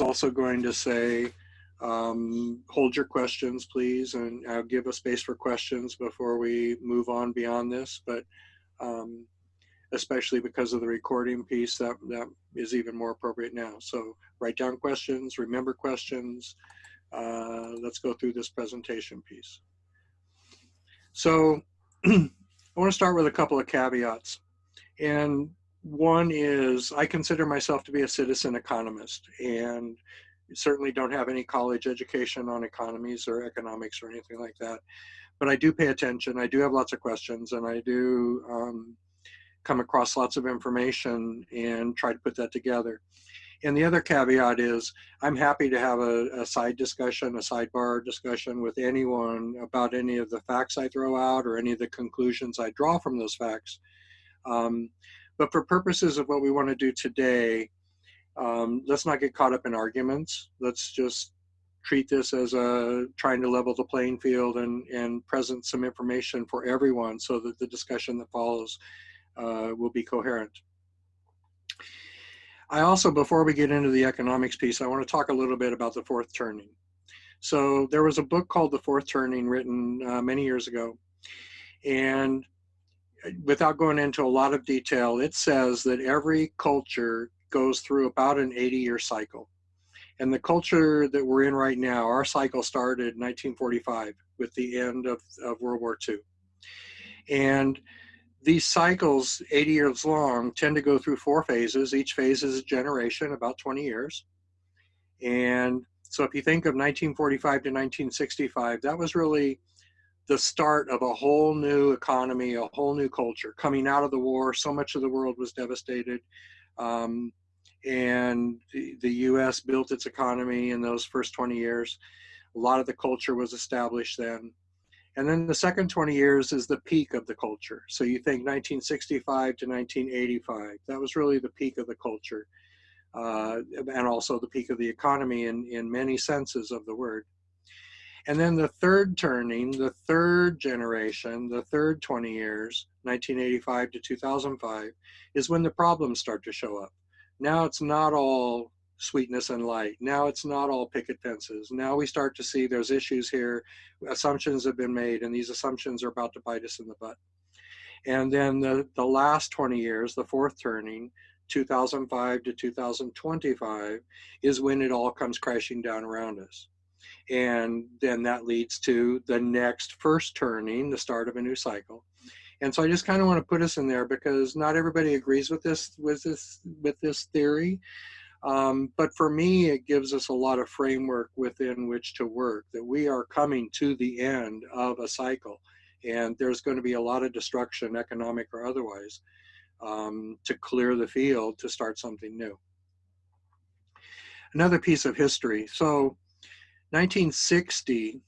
also going to say, um, hold your questions, please, and uh, give a space for questions before we move on beyond this. But um, especially because of the recording piece, that, that is even more appropriate now. So write down questions, remember questions. Uh, let's go through this presentation piece. So I want to start with a couple of caveats. And one is I consider myself to be a citizen economist and certainly don't have any college education on economies or economics or anything like that. But I do pay attention. I do have lots of questions and I do um, come across lots of information and try to put that together. And the other caveat is I'm happy to have a, a, side discussion, a sidebar discussion with anyone about any of the facts I throw out or any of the conclusions I draw from those facts. Um, but for purposes of what we want to do today, um, let's not get caught up in arguments. Let's just treat this as a trying to level the playing field and, and present some information for everyone so that the discussion that follows uh, will be coherent. I also, before we get into the economics piece, I want to talk a little bit about the fourth turning. So there was a book called The Fourth Turning written uh, many years ago. And without going into a lot of detail, it says that every culture goes through about an 80 year cycle. And the culture that we're in right now, our cycle started in 1945 with the end of, of World War II. And these cycles, 80 years long, tend to go through four phases. Each phase is a generation, about 20 years. And so if you think of 1945 to 1965, that was really the start of a whole new economy, a whole new culture coming out of the war. So much of the world was devastated. Um, and the, US built its economy in those first 20 years. A lot of the culture was established then. And then the second 20 years is the peak of the culture. So you think 1965 to 1985, that was really the peak of the culture. Uh, and also the peak of the economy in, in many senses of the word. And then the third turning, the third generation, the third 20 years, 1985 to 2005, is when the problems start to show up. Now it's not all sweetness and light. Now it's not all picket fences. Now we start to see there's issues here. Assumptions have been made, and these assumptions are about to bite us in the butt. And then the, the last 20 years, the fourth turning, 2005 to 2025, is when it all comes crashing down around us. And then that leads to the next first turning, the start of a new cycle. And so I just kind of want to put us in there because not everybody agrees with this with this with this theory. Um, but for me, it gives us a lot of framework within which to work, that we are coming to the end of a cycle. And there's going to be a lot of destruction, economic or otherwise, um, to clear the field to start something new. Another piece of history. So 1960,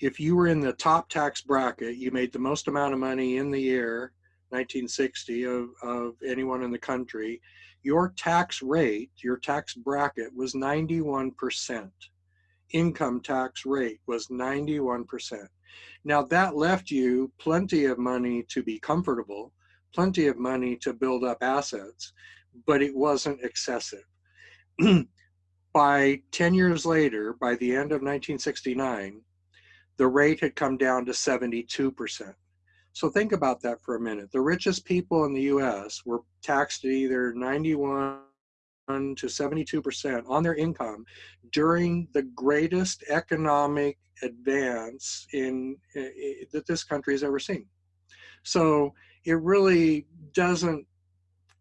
if you were in the top tax bracket, you made the most amount of money in the year, 1960, of, of anyone in the country, your tax rate, your tax bracket was 91%. Income tax rate was 91%. Now that left you plenty of money to be comfortable, plenty of money to build up assets, but it wasn't excessive. by 10 years later, by the end of 1969, the rate had come down to 72%. So think about that for a minute. The richest people in the US were taxed at either 91 to 72% on their income during the greatest economic advance in, in that this country has ever seen. So it really doesn't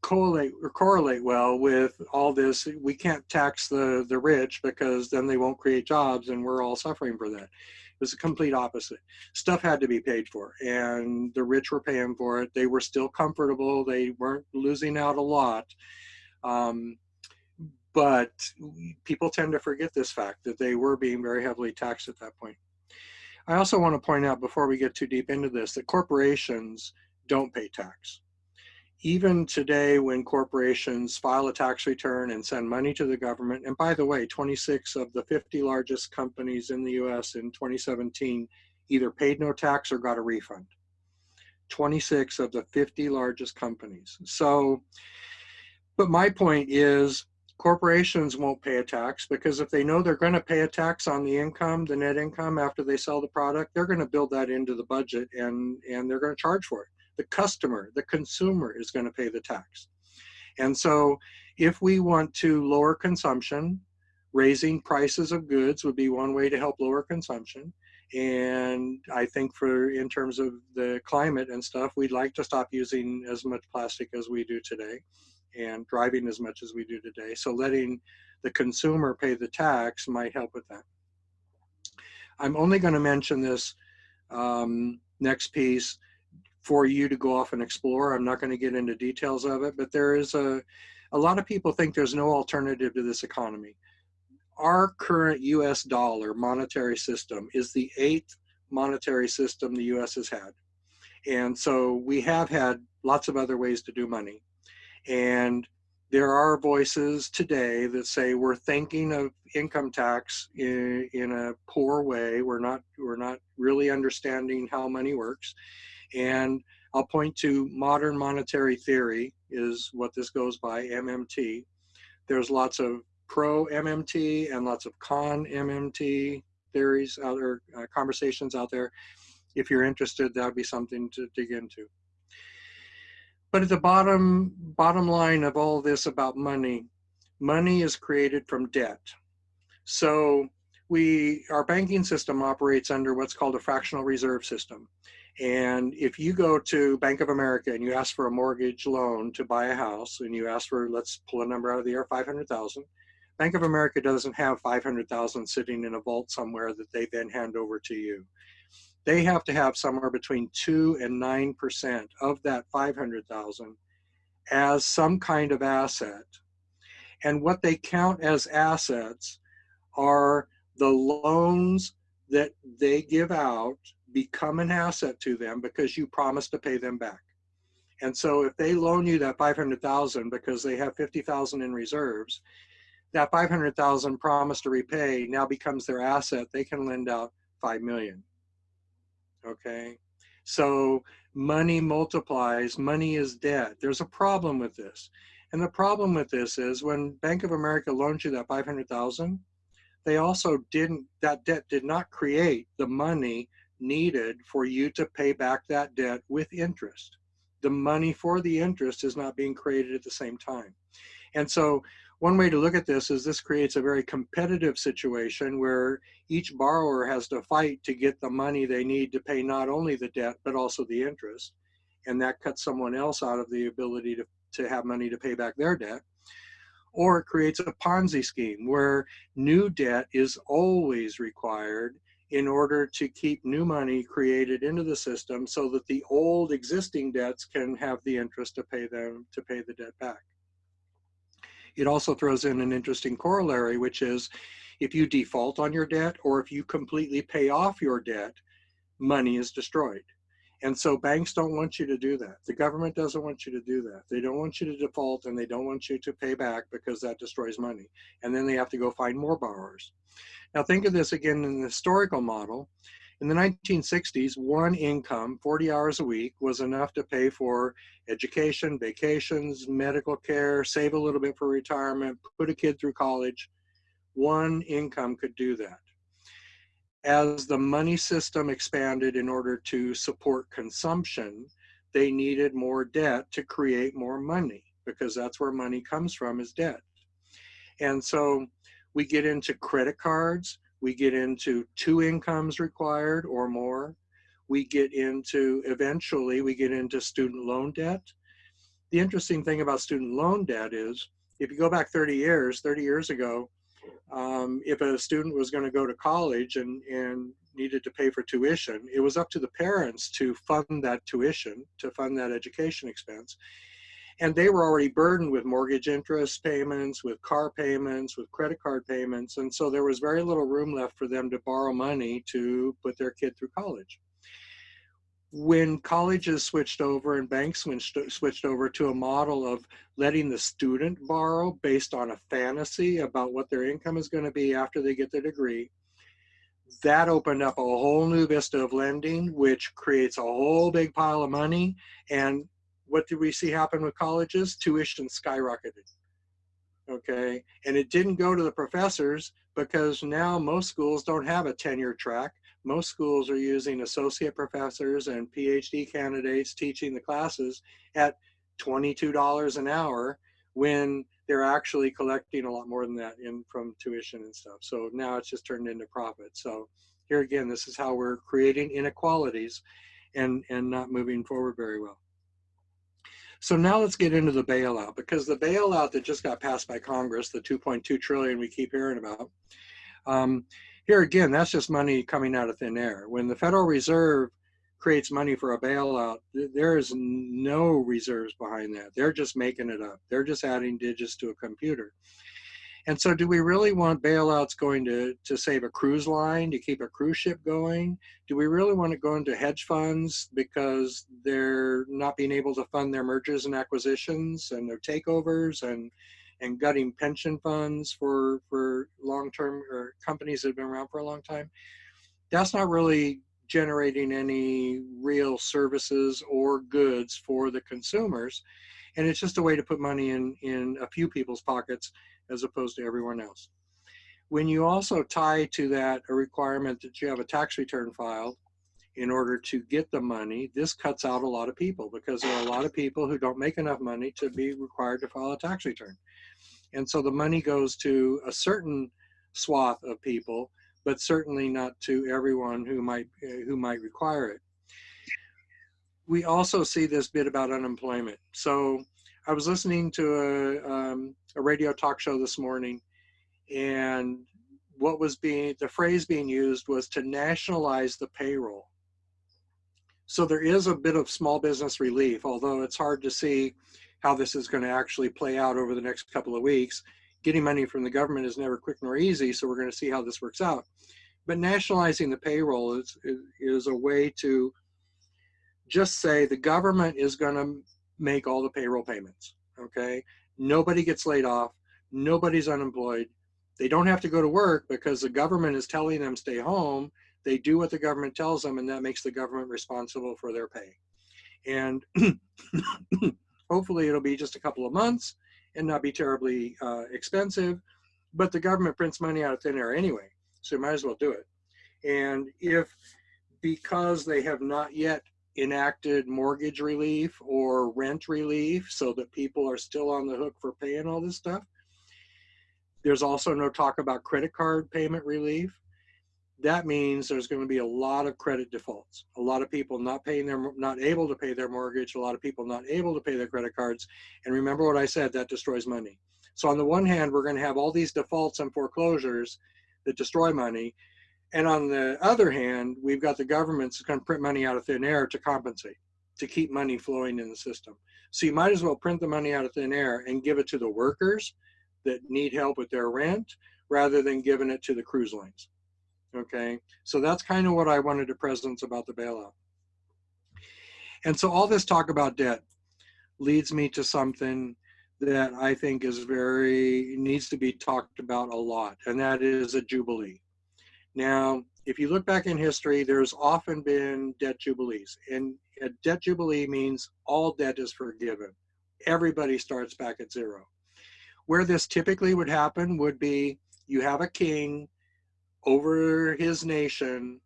correlate or correlate well with all this. We can't tax the the rich because then they won't create jobs, and we're all suffering for that. It was the complete opposite. Stuff had to be paid for, and the rich were paying for it. They were still comfortable. They weren't losing out a lot. Um, but people tend to forget this fact that they were being very heavily taxed at that point. I also want to point out before we get too deep into this that corporations don't pay tax even today when corporations file a tax return and send money to the government, and by the way, 26 of the 50 largest companies in the US in 2017 either paid no tax or got a refund. 26 of the 50 largest companies. So, but my point is corporations won't pay a tax because if they know they're going to pay a tax on the income, the net income after they sell the product, they're going to build that into the budget and, and they're going to charge for it. The customer, the consumer is going to pay the tax. And so if we want to lower consumption, raising prices of goods would be one way to help lower consumption. And I think for in terms of the climate and stuff, we'd like to stop using as much plastic as we do today and driving as much as we do today. So letting the consumer pay the tax might help with that. I'm only going to mention this um, next piece for you to go off and explore. I'm not going to get into details of it, but there is a, a lot of people think there's no alternative to this economy. Our current US dollar monetary system is the eighth monetary system the US has had. And so we have had lots of other ways to do money. And there are voices today that say we're thinking of income tax in, in a poor way. We're not, we're not really understanding how money works. And I'll point to modern monetary theory is what this goes by, MMT. There's lots of pro MMT and lots of con MMT theories out there, uh, conversations out there. If you're interested, that would be something to dig into. But at the bottom, bottom line of all this about money, money is created from debt. So we, our banking system operates under what's called a fractional reserve system. And if you go to Bank of America and you ask for a mortgage loan to buy a house and you ask for, let's pull a number out of the air, 500,000, Bank of America doesn't have 500,000 sitting in a vault somewhere that they then hand over to you they have to have somewhere between 2 and 9% of that 500,000 as some kind of asset. And what they count as assets are the loans that they give out become an asset to them because you promise to pay them back. And so if they loan you that 500,000 because they have 50,000 in reserves, that 500,000 promise to repay now becomes their asset. They can lend out 5 million okay? So money multiplies, money is debt. There's a problem with this. And the problem with this is when Bank of America loaned you that 500,000, they also didn't, that debt did not create the money needed for you to pay back that debt with interest. The money for the interest is not being created at the same time. And so one way to look at this is this creates a very competitive situation where each borrower has to fight to get the money they need to pay not only the debt, but also the interest. And that cuts someone else out of the ability to, to have money to pay back their debt. Or it creates a Ponzi scheme where new debt is always required in order to keep new money created into the system so that the old existing debts can have the interest to pay them to pay the debt back it also throws in an interesting corollary, which is if you default on your debt or if you completely pay off your debt, money is destroyed. And so banks don't want you to do that. The government doesn't want you to do that. They don't want you to default and they don't want you to pay back because that destroys money. And then they have to go find more borrowers. Now think of this again in the historical model. In the 1960s, one income, 40 hours a week, was enough to pay for education, vacations, medical care, save a little bit for retirement, put a kid through college. One income could do that. As the money system expanded in order to support consumption, they needed more debt to create more money because that's where money comes from is debt. And so we get into credit cards, we get into two incomes required or more. We get into, eventually, we get into student loan debt. The interesting thing about student loan debt is, if you go back 30 years, 30 years ago, um, if a student was going to go to college and, and needed to pay for tuition, it was up to the parents to fund that tuition, to fund that education expense and they were already burdened with mortgage interest payments, with car payments, with credit card payments. And so there was very little room left for them to borrow money to put their kid through college. When colleges switched over and banks switched, over to a model of letting the student borrow based on a fantasy about what their income is going to be after they get their degree, that opened up a whole new vista of lending, which creates a whole big pile of money. And what did we see happen with colleges? Tuition skyrocketed. okay? And it didn't go to the professors because now most schools don't have a tenure track. Most schools are using associate professors and PhD candidates teaching the classes at $22 an hour when they're actually collecting a lot more than that in from tuition and stuff. So now it's just turned into profit. So here again, this is how we're creating inequalities and, and not moving forward very well. So now let's get into the bailout because the bailout that just got passed by Congress, the 2.2 trillion we keep hearing about, um, here again, that's just money coming out of thin air. When the Federal Reserve creates money for a bailout, there is no reserves behind that. They're just making it up. They're just adding digits to a computer. And so do we really want bailouts going to, to save a cruise line, to keep a cruise ship going? Do we really want to go into hedge funds because they're not being able to fund their mergers and acquisitions and their takeovers and and gutting pension funds for for long-term or companies that have been around for a long time? That's not really generating any real services or goods for the consumers. And it's just a way to put money in, in a few people's pockets as opposed to everyone else. When you also tie to that a requirement that you have a tax return filed in order to get the money, this cuts out a lot of people because there are a lot of people who don't make enough money to be required to file a tax return. And so the money goes to a certain swath of people, but certainly not to everyone who might, who might require it. We also see this bit about unemployment. So I was listening to a, um, a radio talk show this morning, and what was being, the phrase being used was to nationalize the payroll. So there is a bit of small business relief, although it's hard to see how this is going to actually play out over the next couple of weeks. Getting money from the government is never quick nor easy, so we're going to see how this works out. But nationalizing the payroll is, is, a way to just say the government is going to make all the payroll payments. Okay. Nobody gets laid off. Nobody's unemployed. They don't have to go to work because the government is telling them stay home. They do what the government tells them, and that makes the government responsible for their pay. And hopefully, it'll be just a couple of months and not be terribly uh, expensive. But the government prints money out of thin air anyway, so you might as well do it. And if because they have not yet enacted mortgage relief or rent relief so that people are still on the hook for paying all this stuff. There's also no talk about credit card payment relief. That means there's going to be a lot of credit defaults. A lot of people not paying their, not able to pay their mortgage. A lot of people not able to pay their credit cards. And remember what I said, that destroys money. So on the one hand, we're going to have all these defaults and foreclosures that destroy money. And on the other hand, we've got the governments going to print money out of thin air to compensate, to keep money flowing in the system. So you might as well print the money out of thin air and give it to the workers that need help with their rent rather than giving it to the cruise lines. Okay, so that's kind of what I wanted to presence about the bailout. And so all this talk about debt leads me to something that I think is very, needs to be talked about a lot, and that is a jubilee. Now, if you look back in history, there's often been debt jubilees. And a debt jubilee means all debt is forgiven. Everybody starts back at zero. Where this typically would happen would be you have a king over his nation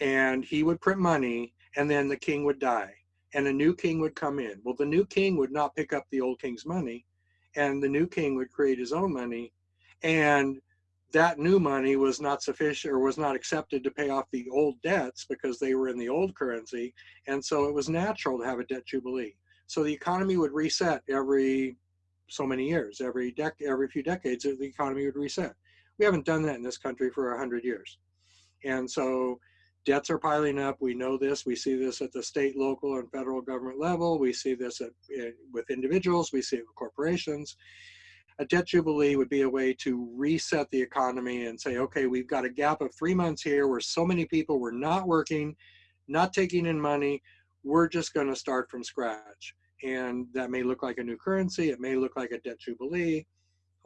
and he would print money and then the king would die and a new king would come in. Well, the new king would not pick up the old king's money and the new king would create his own money and that new money was not sufficient or was not accepted to pay off the old debts because they were in the old currency. And so it was natural to have a debt jubilee. So the economy would reset every so many years, every dec every few decades, the economy would reset. We haven't done that in this country for a hundred years. And so debts are piling up. We know this. We see this at the state, local, and federal government level. We see this at, with individuals. We see it with corporations a debt jubilee would be a way to reset the economy and say, okay, we've got a gap of three months here where so many people were not working, not taking in money. We're just going to start from scratch. And that may look like a new currency. It may look like a debt jubilee.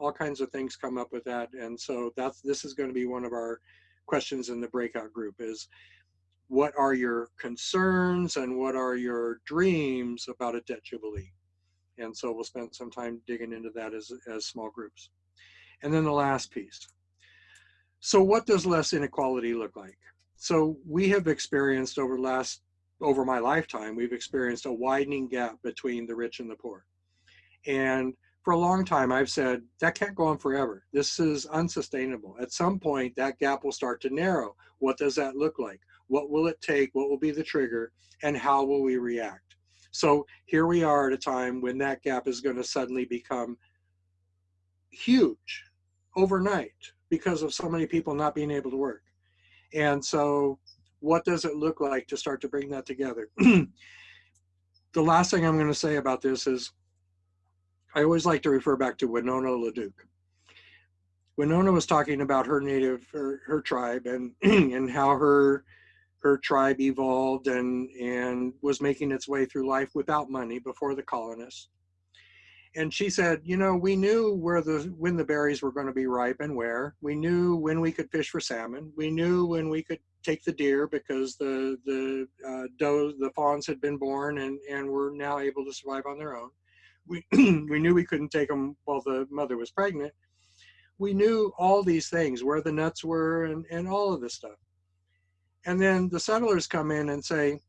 All kinds of things come up with that. And so that's this is going to be one of our questions in the breakout group is what are your concerns and what are your dreams about a debt jubilee? And so we'll spend some time digging into that as, as small groups. And then the last piece. So what does less inequality look like? So we have experienced over last, over my lifetime, we've experienced a widening gap between the rich and the poor. And for a long time, I've said that can't go on forever. This is unsustainable. At some point, that gap will start to narrow. What does that look like? What will it take? What will be the trigger? And how will we react? So here we are at a time when that gap is going to suddenly become huge overnight because of so many people not being able to work. And so what does it look like to start to bring that together? the last thing I'm going to say about this is I always like to refer back to Winona LaDuke. Winona was talking about her native, her, her tribe and, and how her, her tribe evolved and, and was making its way through life without money before the colonists. And she said, you know, we knew where the, when the berries were going to be ripe and where. We knew when we could fish for salmon. We knew when we could take the deer because the, the uh, does, the fawns had been born and, and were now able to survive on their own we, we knew we couldn't take them while the mother was pregnant. We knew all these things, where the nuts were and, and all of this stuff. And then the settlers come in and say,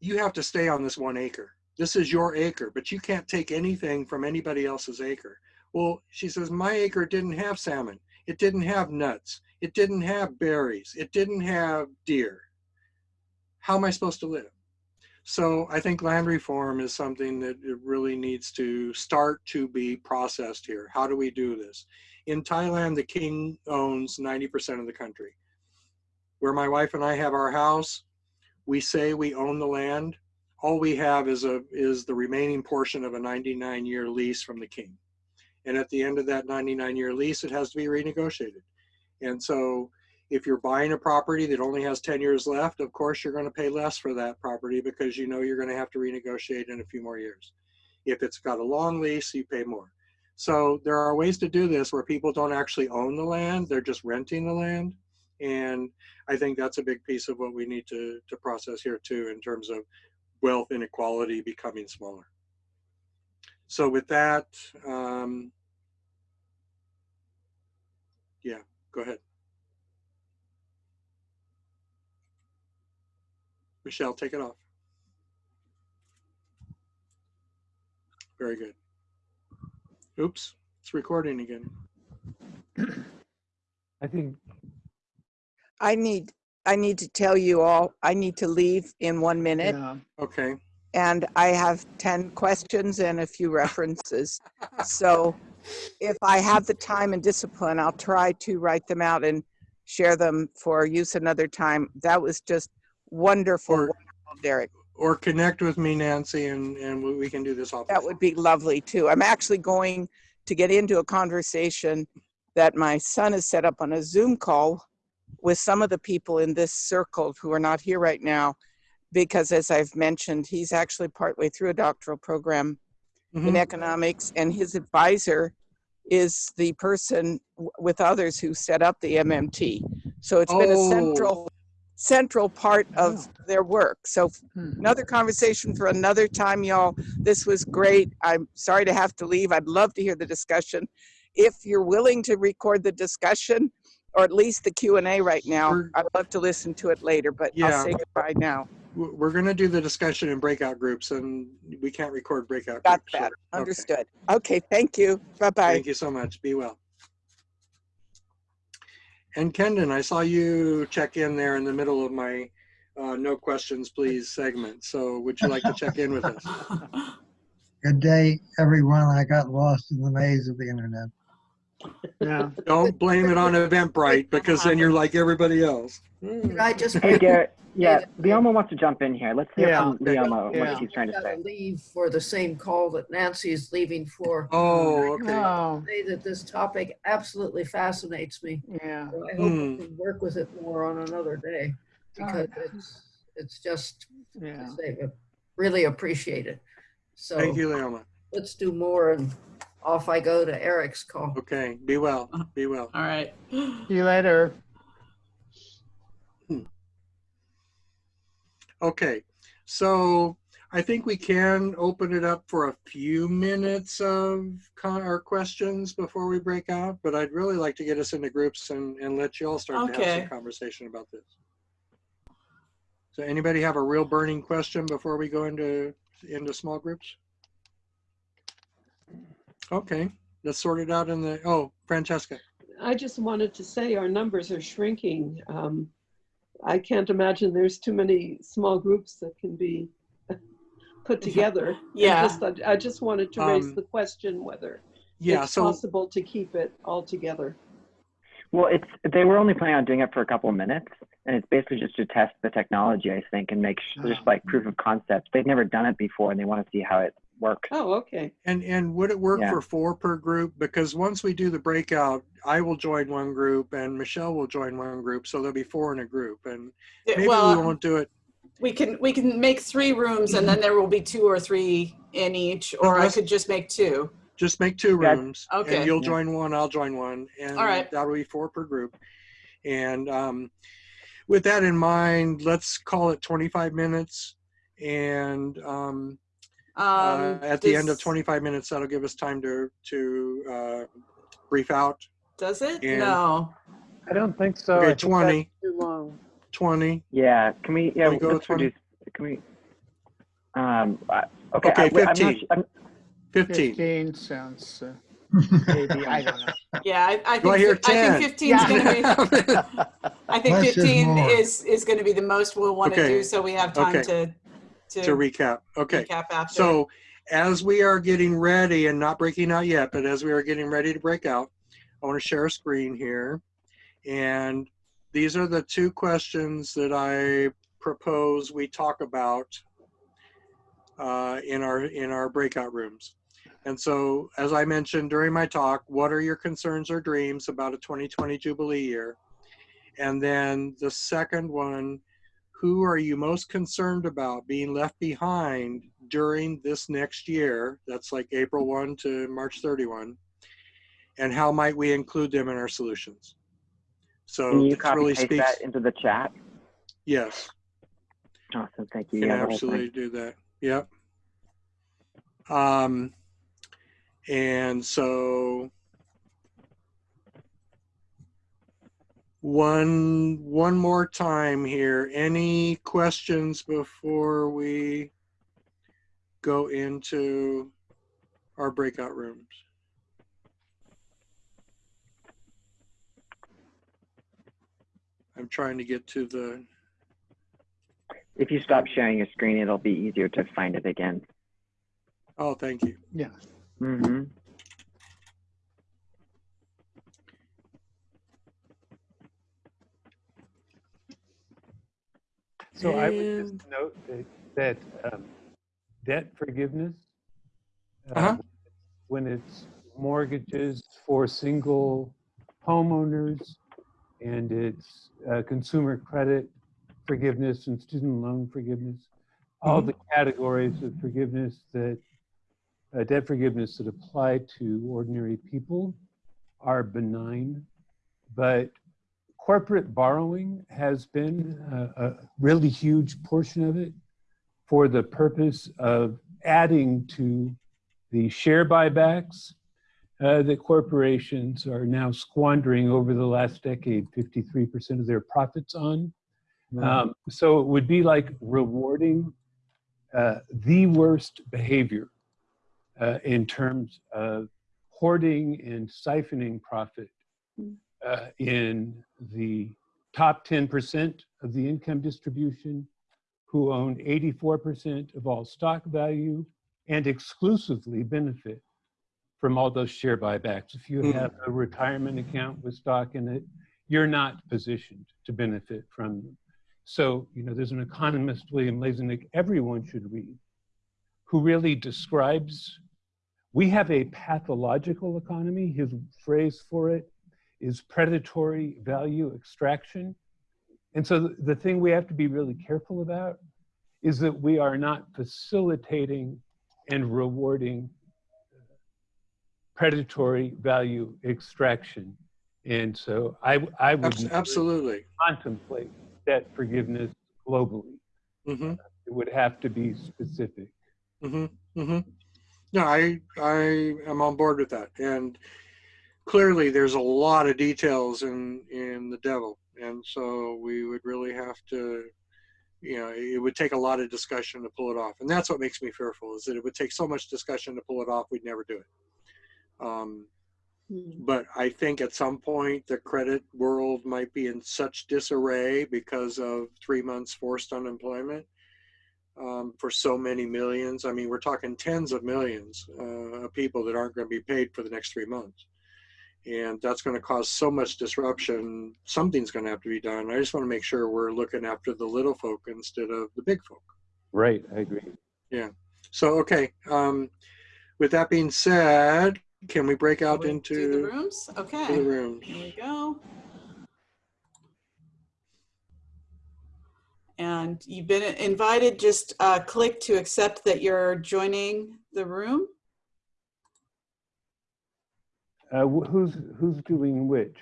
you have to stay on this one acre. This is your acre, but you can't take anything from anybody else's acre. Well, she says, my acre didn't have salmon. It didn't have nuts. It didn't have berries. It didn't have deer. How am I supposed to live? So I think land reform is something that it really needs to start to be processed here. How do we do this? In Thailand, the king owns 90% of the country. Where my wife and I have our house, we say we own the land. All we have is a is the remaining portion of a 99 year lease from the king. And at the end of that 99 year lease, it has to be renegotiated. And so if you're buying a property that only has 10 years left, of course you're going to pay less for that property because you know you're going to have to renegotiate in a few more years. If it's got a long lease, you pay more. So there are ways to do this where people don't actually own the land, they're just renting the land. And I think that's a big piece of what we need to, to process here too in terms of wealth inequality becoming smaller. So with that, um, yeah, go ahead. Michelle, take it off. Very good. Oops, it's recording again. I think, I need, I need to tell you all, I need to leave in one minute yeah, Okay, and I have 10 questions and a few references. So if I have the time and discipline, I'll try to write them out and share them for use another time. That was just wonderful, Or- wonderful, Derek. or connect with me, Nancy, and, and we can do this all. That would be lovely too. I'm actually going to get into a conversation that my son has set up on a Zoom call with some of the people in this circle who are not here right now. Because as I've mentioned, he's actually partway through a doctoral program in Mhm. economics and his advisor is the person w- with others who set up the MMT. So it's been a Oh. central, central part of their work. So Hmm. another conversation for another time, y'all. This was great. I'm sorry to have to leave. I'd love to hear the discussion. If you're willing to record the discussion, or at least the Q and A right now, We're- I'd love to listen to it later, but Yeah. I'll say goodbye now. We're gonna do the discussion in breakout groups and we can't record breakout Got groups. that. so- okay. Understood. Okay, thank you. Bye-bye. Thank you so much. Be well. And Kendon, I saw you check in there in the middle of my uh, no questions please segment. So would you like to check in with us? Good day, everyone. I got lost in the maze of the internet. yeah. Don't blame it on Eventbrite because then you're like everybody else. Could I just Hey, Garrett. Yeah, David. Leoma wants to jump in here. Let's hear Yeah, from okay. Leoma Yeah. what she's trying to say. leave for the same call that Nancy's leaving for. Oh, okay. Oh, Say that this topic absolutely fascinates me. yeah. So I hope Hmm. we can work with it more on another day because it's, it's just, Yeah. Say, really appreciate it. So Thank you, Leoma. let's do more and off I go to Eric's call. Okay, be well, be well. All right. See you later. Okay, so I think we can open it up for a few minutes of con- or questions before we break out, but I'd really like to get us into groups and, and let you all start to have some conversation about this. So anybody have a real burning question before we go into, into small groups? Okay, let's sort it out in the, oh, Francesca. I just wanted to say our numbers are shrinking. Um, I can't imagine there's too many small groups that can be put together. Yeah. just- I I just wanted to raise Um, the question whether Yeah, it's so, possible to keep it all together. Well, it's they were only planning on doing it for a couple of minutes, and it's basically just to test the technology, I think, and make sh- just like proof of concept. They've never done it before, and they want to see how it works. Oh, okay. and, and would it work Yeah. for four per group? Because once we do the breakout, I will join one group and Michelle will join one group, so there'll be four in a group and maybe we won't do it. we can, we can make three rooms and then there will be two or three in each, or I could just make two. Just make two Yeah. rooms. Okay. And you'll Yeah. join one, I'll join one, and All right. that'll be four per group. And um, with that in mind, let's call it 25 minutes. And um, uh, Um, at the end of 25 minutes, that'll give us time to to uh, brief out. Does it? and- No. I don't think so. I Okay, think 20. Too long. 20. Yeah, can we? Yeah, Can we go let's 20? reduce. Can we? Um. I- Okay. Okay, I, I'm not 15. su- I'm, 15. 15 sounds, uh, maybe, I don't know. Yeah, I, I Do I think, I think 15 is going to be, I think Less 15 more. is, is going to be the most we'll want to Okay. do, so we have time Okay. to, to to recap. Okay. recap after. So as we are getting ready and not breaking out yet, but as we are getting ready to break out, I want to share a screen here. And these are the two questions that I propose we talk about uh, in our in our breakout rooms. And so, as I mentioned during my talk, what are your concerns or dreams about a 2020 Jubilee year? And then the second one, who are you most concerned about being left behind during this next year? That's like April 1 to March 31. And how might we include them in our solutions? So can you copy really paste speaks. that into the chat? Yes, Awesome. Thank you. can Yeah, the whole thing. absolutely do that. Yep. Um, and so one one more time here. Any questions before we go into our breakout rooms? I'm trying to get to the If you stop sharing your screen, it'll be easier to find it again. oh thank you. Yeah. Mm-hmm. So I would just note that, that um, debt forgiveness, uh, Uh-huh. when it's mortgages for single homeowners and it's uh, consumer credit forgiveness and student loan forgiveness, all the categories of forgiveness that uh, debt forgiveness that apply to ordinary people are benign, but corporate borrowing has been a, a really huge portion of it for the purpose of adding to the share buybacks uh, that corporations are now squandering over the last decade 53% of their profits on. Um, so it would be like rewarding uh, the worst behavior uh, in terms of hoarding and siphoning profit uh, in the top 10% of the income distribution who own 84% of all stock value and exclusively benefit from all those share buybacks. If you Mhm. have a retirement account with stock in it, you're not positioned to benefit from them. So, you know, there's an economist, William Lazonick, everyone should read, who really describes we have a pathological economy. His phrase for it is predatory value extraction. And so the, the thing we have to be really careful about is that we are not facilitating and rewarding predatory value extraction. And so I, I would Abs- Absolutely. contemplate that forgiveness globally. hmm It would have to be specific. Mm-hmm. Mm-hmm. No, I I am on board with that. And clearly there's a lot of details in in the devil. And so we would really have to you know, it would take a lot of discussion to pull it off. And that's what makes me fearful is that it would take so much discussion to pull it off, we'd never do it. Um, but I think at some point the credit world might be in such disarray because of three months forced unemployment um, for so many millions. I mean, we're talking tens of millions uh, of people that aren't going to be paid for the next three months. And that's going to cause so much disruption. Something's going to have to be done. I just want to make sure we're looking after the little folk instead of the big folk. Right, I agree. Yeah. So, okay. Um, with that being said, can we break out We Do the into rooms? to the Okay, rooms? here we go. And you've been invited, just uh, click to accept that you're joining the room. Uh, who's, who's doing which?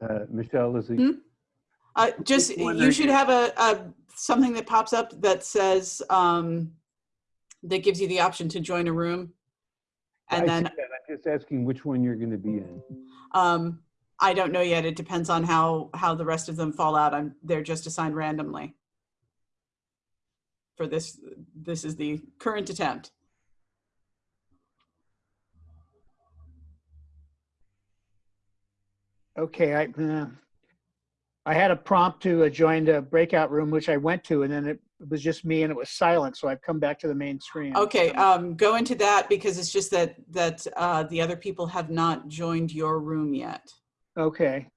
Uh, Michelle, is it? Hmm? Uh, just, Just you should have a, a, something that pops up that says, um, that gives you the option to join a room. And see then. I'm just asking which one you're gonna be in. um, I don't know yet. It depends on how, how the rest of them fall out. I'm, they're just assigned randomly. For this, this is the current attempt. Okay, I, uh, I had a prompt to uh, join the breakout room, which I went to, and then it was just me and it was silent, so I've come back to the main screen. Okay, um, go into that because it's just that, that, uh, the other people have not joined your room yet. Okay.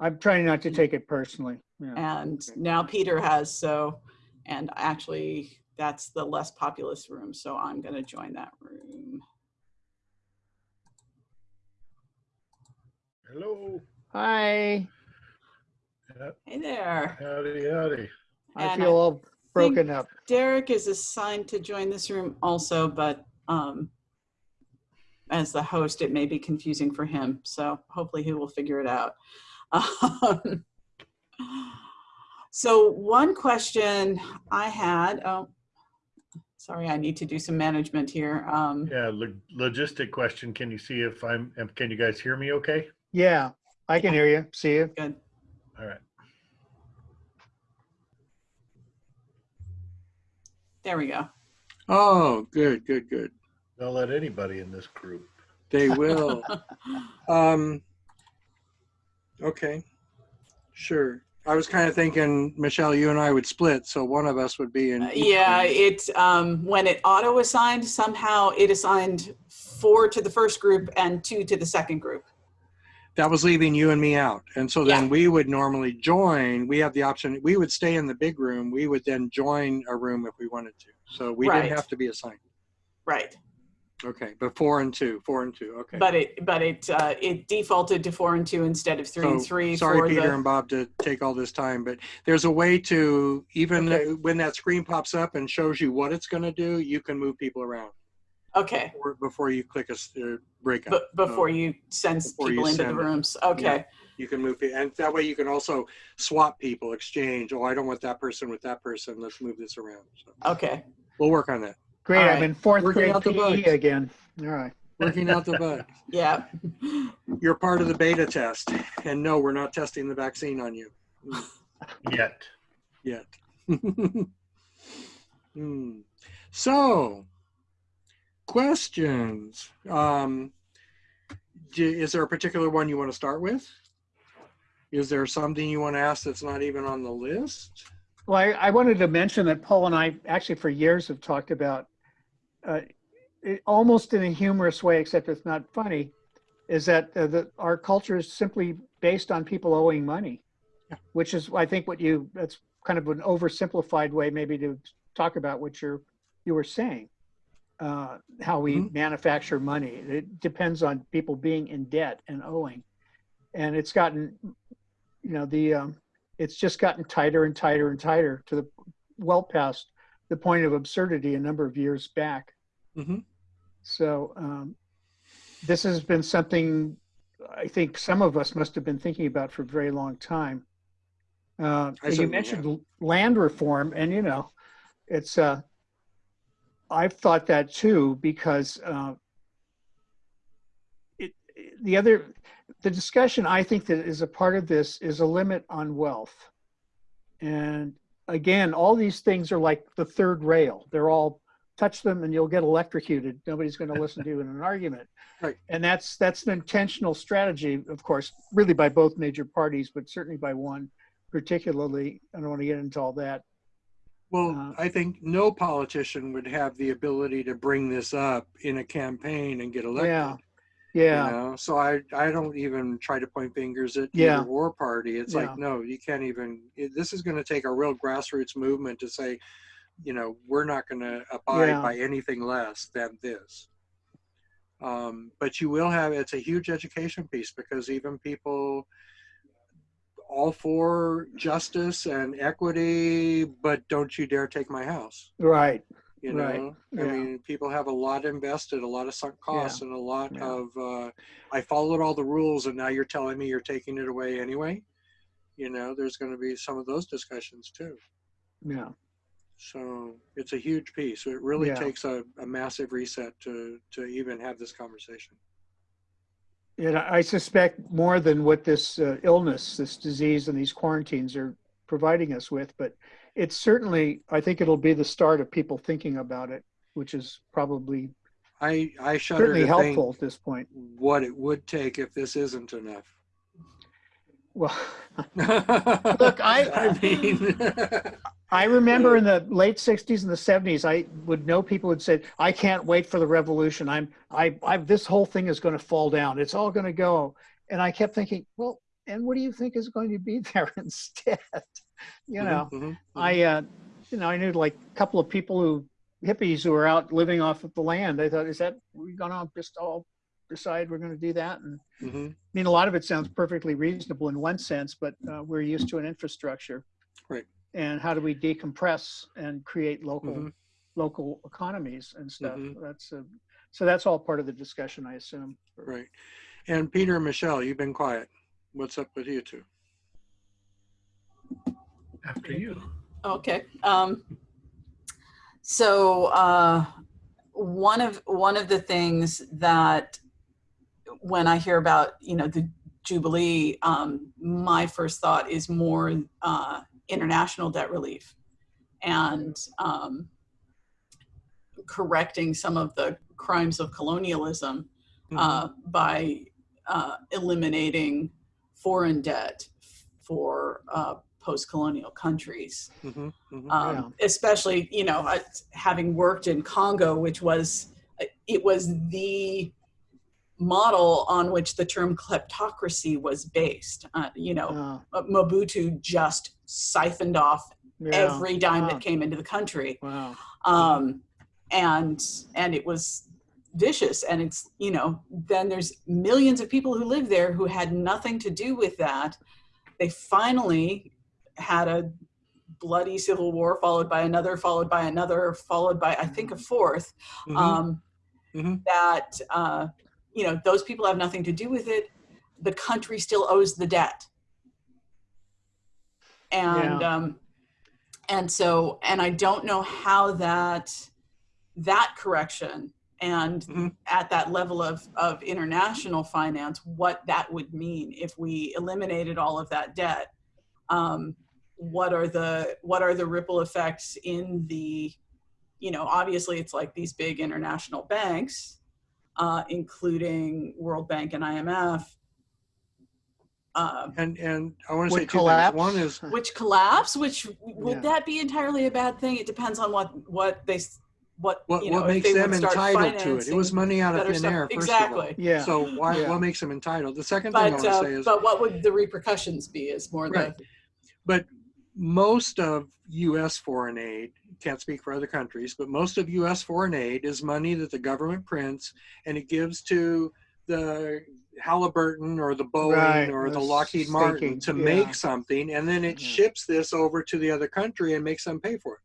I'm trying not to take it personally. Yeah. And now Peter has, so, and actually, that's the less populous room, so I'm gonna join that room. Hello. Hi, Hey there. Howdy, howdy. I And feel all broken up. Derek is assigned to join this room also, but, um, as the host, it may be confusing for him, so hopefully he will figure it out. Um, So one question I had, oh, sorry, I need to do some management here. Um, Yeah, lo- logistic question. Can you see if I'm, am- can you guys hear me okay? Yeah, I can hear you, see you. good. All right. There we go. Oh, good, good, good. Don't let anybody in this group. They will. um, okay, sure. I was kind of thinking, Michelle, you and I would split, so one of us would be in. each Yeah, it, um, when it auto assigned, somehow it assigned four to the first group and two to the second group. That was leaving you and me out, and so then Yeah. we would normally join. We have the option. We would stay in the big room. We would then join a room if we wanted to. So we Right. didn't have to be assigned. Right. Okay, but four and two, four and two. Okay. But it, but it, uh, it defaulted to four and two instead of three and three Sorry, Peter the, and Bob, to take all this time, but there's a way to, even Okay. when that screen pops up and shows you what it's gonna do, you can move people around okay, before- before you click a s- uh, breakout. but before So you send before you people into the send it. rooms. Okay, You can move, pe- and that way you can also swap people, exchange, oh, I don't want that person with that person, let's move this around. So okay. We'll work on that, Great, All I'm in fourth Working grade out the PE bugs. again. All right. working out the bug. Yeah. You're part of the beta test, and no, we're not testing the vaccine on you Yet. yet. Hmm. So, questions. Um, is there a particular one you want to start with? Is there something you want to ask that's not even on the list? Well, I, I wanted to mention that Paul and I actually for years have talked about, uh, it, almost in a humorous way, except it's not funny, is that uh, the, our culture is simply based on people owing money, Yeah. which is, I think, what you, that's kind of an oversimplified way maybe to talk about what you're, you were saying. Uh, how we Mhm. manufacture money. It depends on people being in debt and owing. And it's gotten, you know, the, um, it's just gotten tighter and tighter and tighter to the well past the point of absurdity a number of years back. Mhm. So um, this has been something I think some of us must have been thinking about for a very long time. Uh, you mentioned l- land reform, and you know, it's uh, I've thought that too because uh, it the other the discussion I think that is a part of this is a limit on wealth, and again, all these things are like the third rail. They're all touch them and you'll get electrocuted. Nobody's going to listen to you in an argument. Right. And that's that's an intentional strategy, of course, really by both major parties, but certainly by one particularly. I don't want to get into all that. Well, Uh, I think no politician would have the ability to bring this up in a campaign and get elected. Yeah. Yeah. You know? So I, I don't even try to point fingers at Yeah. either or party. It's Yeah. like, no, you can't even, it, this is going to take a real grassroots movement to say, you know, we're not going to abide Yeah. by anything less than this. Um, but you will have, it's a huge education piece because even people all for justice and equity, but don't you dare take my house Right. you Right, know i yeah. mean people have a lot invested a lot of sunk costs and a lot yeah. of uh, i followed all the rules and now you're telling me you're taking it away anyway you know there's going to be some of those discussions too Yeah. so it's a huge piece it really Yeah. takes a, a massive reset to to even have this conversation And I suspect more than what this uh, illness, this disease, and these quarantines are providing us with. But it's certainly, I think it'll be the start of people thinking about it, which is probably i i shudder certainly to helpful think at this point. what it would take if this isn't enough Well, look I- i mean I remember in the late '60s and the '70s, I would know people would say, "I can't wait for the revolution. I'm, I, I, this whole thing is going to fall down. It's all going to go." And I kept thinking, "Well, and what do you think is going to be there instead?" you know, Mhm, mhm, I, uh, you know, I knew like a couple of people who hippies who were out living off of the land. I thought, is that we're going to just all decide we're going to do that? And mhm. I mean, a lot of it sounds perfectly reasonable in one sense, but uh, we're used to an infrastructure. Right. And how do we decompress and create local Mhm. local economies and stuff? Mhm. That's a, so that's all part of the discussion, I assume. Right. And Peter and Michelle, you've been quiet. What's up with you two? After you. Okay. Um, so uh, one of one of the things that when I hear about you know the Jubilee, um, my first thought is more uh, international debt relief and um, correcting some of the crimes of colonialism uh, by uh, eliminating foreign debt for uh, post-colonial countries. Mhm, mhm. um, especially you know I- having worked in congo which was it was the model on which the term kleptocracy was based uh, you know Uh, mobutu just siphoned off yeah. every dime Wow. that came into the country Wow. um, and and it was vicious and it's you know then there's millions of people who live there who had nothing to do with that they finally had a bloody civil war followed by another followed by another followed by i think a fourth Mhm. um, Mhm. that uh, you know those people have nothing to do with it. The country still owes the debt. And um, and so and i don't know how that that correction and Mhm. at that level of of international finance what that would mean if we eliminated all of that debt. Um, what are the what are the ripple effects in the you know obviously it's like these big international banks uh, including world bank and imf uh, And and I want to say two collapse. things. One is which collapse which would Yeah. that be entirely a bad thing it depends on what what they s- what what you know what if makes they them entitled to it. It was money out of thin stuff. air. First exactly Of Yeah. So why Yeah. what makes them entitled? The second thing I want to uh, say is but what would the repercussions be is more Right. the but most of U.S. foreign aid can't speak for other countries, but most of U.S. foreign aid is money that the government prints and it gives to the Halliburton or the Boeing Right, or the the Lockheed Martin staking, to yeah. make something, and then it Yeah. ships this over to the other country and makes them pay for it.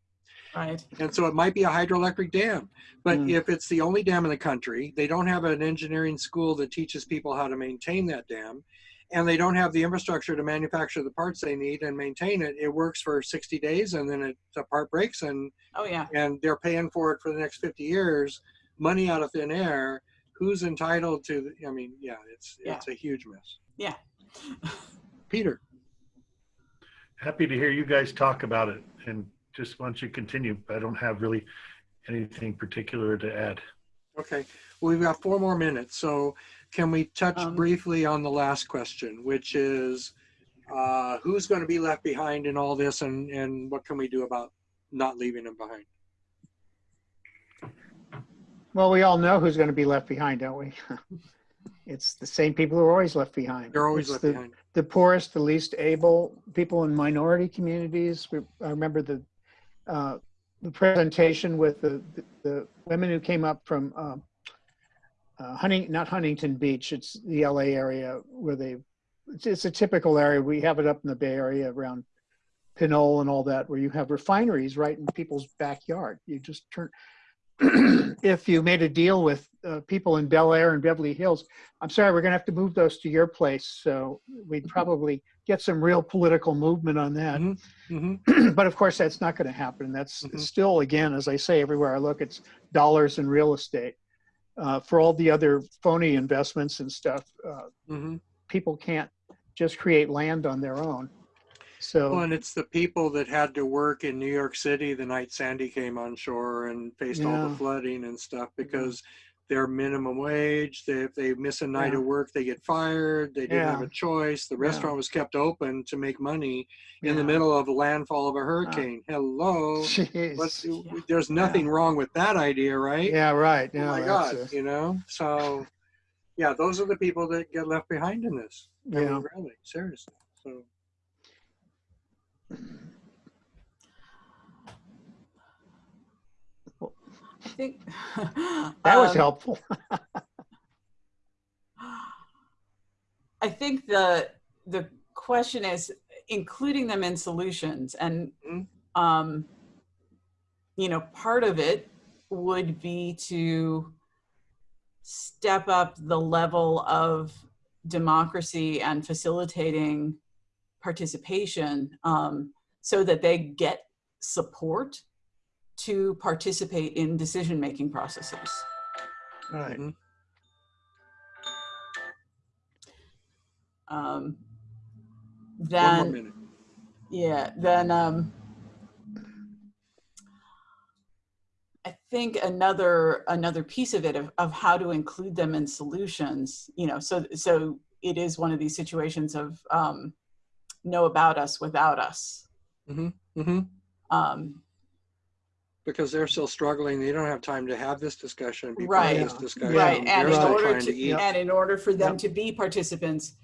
Right. And so it might be a hydroelectric dam. But Mm. if it's the only dam in the country, they don't have an engineering school that teaches people how to maintain that dam, and they don't have the infrastructure to manufacture the parts they need and maintain it, it works for 60 days and then it, the part breaks and, Oh, yeah. and they're paying for it for the next 50 years, money out of thin air. Who's entitled to, the- I mean, yeah, it's, Yeah. it's a huge mess. Yeah. Peter. Happy to hear you guys talk about it and just want you to continue. I don't have really anything particular to add. Okay, well, we've got four more minutes, so can we touch Um, briefly on the last question, which is uh, who's going to be left behind in all this, and and what can we do about not leaving them behind? Well, we all know who's going to be left behind, don't we? It's the same people who are always left behind. They're always It's left the, behind. the poorest, the least able, people in minority communities. We, I remember the uh, the presentation with the, the, the women who came up from um, uh, Hunting, not Huntington Beach. It's the LA area where they. It's, it's a typical area. We have it up in the Bay Area around Pinole and all that, where you have refineries right in people's backyard. You just turn. if you made a deal with uh, people in Bel Air and Beverly Hills, I'm sorry, we're going to have to move those to your place. So we'd probably get some real political movement on that. hmm but of course, that's not going to happen. That's Mhm. still, again, as I say, everywhere I look, it's dollars in real estate. Uh, for all the other phony investments and stuff, uh, hmm people can't just create land on their own. So, Well, and it's the people that had to work in New York City the night Sandy came on shore and faced all the flooding and stuff because they're minimum wage. They, if they miss a night Yeah. of work, they get fired. They didn't have a choice. The Yeah. restaurant was kept open to make money in the middle of a landfall of a hurricane. Hello. What's, Yeah. There's nothing wrong with that idea, right? yeah, right. Oh my God, a- you know? So, yeah, those are the people that get left behind in this. I mean, yeah. really, seriously. So, I think That was um, helpful. I think the the question is including them in solutions, and Mhm. um, you know, part of it would be to step up the level of democracy and facilitating participation um, so that they get support to participate in decision making processes. Right. mhm. Um, then, minute. yeah, then um, I think another another piece of it of, of how to include them in solutions, you know, so so it is one of these situations of um, know about us without us. hmm Um, because they're still struggling. They don't have time to have this discussion. Be Right. this discussion. right, and in order to, to and in order for them Yep. to be participants,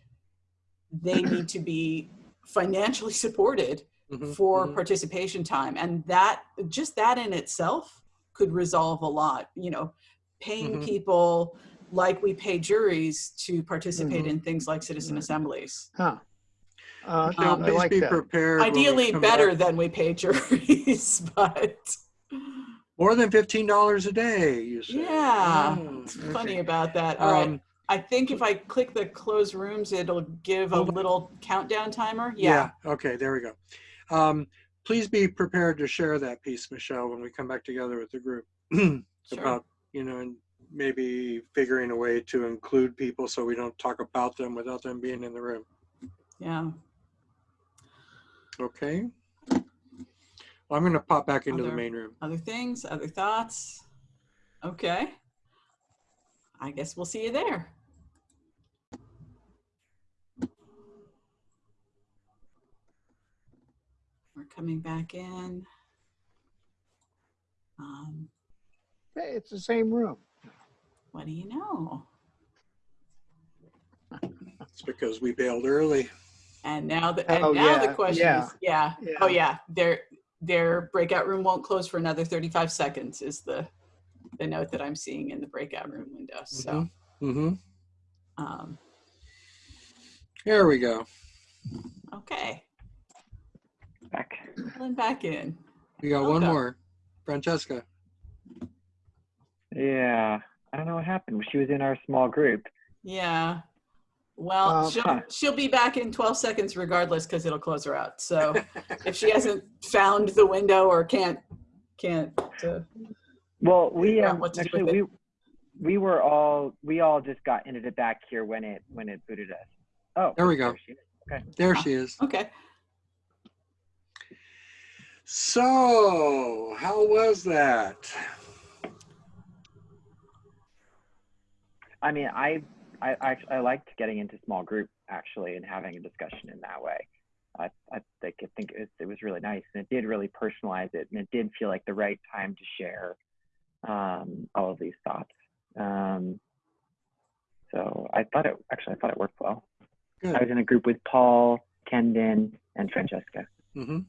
they need to be financially supported Mhm, for mhm. participation time and that just that in itself could resolve a lot you know paying Mhm. people like we pay juries to participate Mm-hmm. Mhm. in things like citizen Right. assemblies Huh. Uh, Now, Um, please like be that. prepared. ideally better back. than we pay juries but More than fifteen dollars a day. You say? yeah Oh, it's okay. funny about that all right Um, i think if i click the close rooms it'll give a little countdown timer yeah. yeah, Okay. There we go. Um, please be prepared to share that piece, Michelle, when we come back together with the group sure about you know and maybe figuring a way to include people so we don't talk about them without them being in the room. yeah Okay. I'm going to pop back into the main room. other things other thoughts okay i guess we'll see you there we're coming back in um, Hey, it's the same room. what do you know It's because we bailed early. and now the and Oh, now the yeah, question yeah, is yeah. yeah. oh yeah their their breakout room won't close for another 35 seconds is the the note that i'm seeing in the breakout room window so Mm-hmm. um, There we go. okay Back. pulling back in We got one more. Francesca. Yeah, I don't know what happened. She was in our small group. Yeah. Well, Um, she'll, she'll be back in 12 seconds regardless because it'll close her out. So if she hasn't found the window or can't, can't, uh, Well, we figure um, what to do actually with we it. we were all we all just got ended it back here when it when it booted us. Oh, There we go. she is. Okay. There she is. okay. So, how was that? I mean, I I I, I liked getting into small group actually and having a discussion in that way. I I think I think it was, it was really nice and it did really personalize it and it did feel like the right time to share um, all of these thoughts. Um, so I thought it actually I thought it worked well. Good. I was in a group with Paul, Kendon, and Francesca. hmm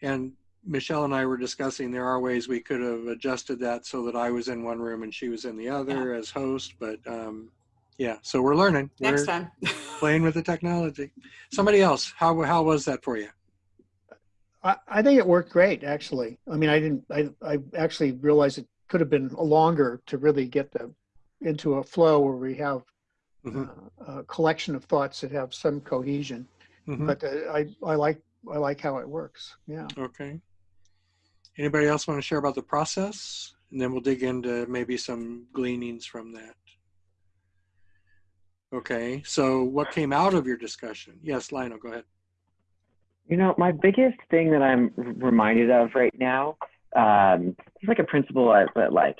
And Michelle and I were discussing there are ways we could have adjusted that so that I was in one room and she was in the other as host. But um, yeah, so we're learning. Next we're time. playing with the technology. Somebody else, how how was that for you? I, I think it worked great, actually. I mean, I didn't, I, I actually realized it could have been longer to really get the, into a flow where we have Mhm. uh, a collection of thoughts that have some cohesion. Mhm. But uh, I, I like, I like how it works. Yeah. Okay. Anybody else want to share about the process? And then we'll dig into maybe some gleanings from that. Okay, so what came out of your discussion? Yes, Lionel, go ahead. You know, my biggest thing that I'm reminded of right now, um, it's like a principle that, like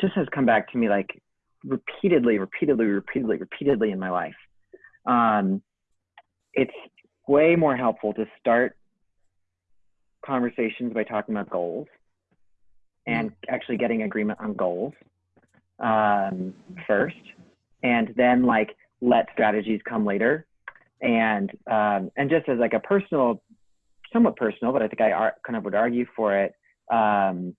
just has come back to me like repeatedly, repeatedly, repeatedly, repeatedly in my life. Um, it's way more helpful to start conversations by talking about goals and actually getting agreement on goals um, first, and then like let strategies come later and um, and just as like a personal, somewhat personal, but I think I ar- kind of would argue for it. Um,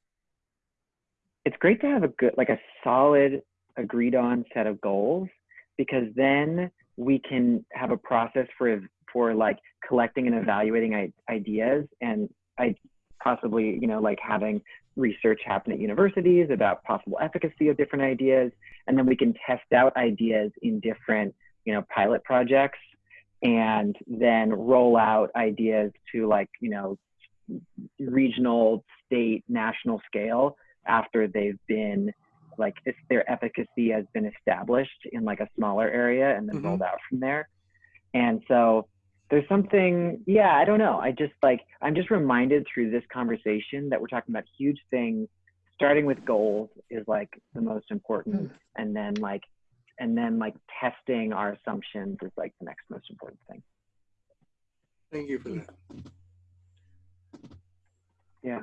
it's great to have a good, like a solid, agreed on set of goals because then we can have a process for for like collecting and evaluating I- ideas and I possibly you know like having research happen at universities about possible efficacy of different ideas and then we can test out ideas in different you know pilot projects and then roll out ideas to like you know regional state national scale after they've been like if their efficacy has been established in like a smaller area and then Mhm. rolled out from there and so there's something yeah i don't know i just like i'm just reminded through this conversation that we're talking about huge things starting with goals is like the most important hmm. and then like and then like testing our assumptions is like the next most important thing Thank you for that. yeah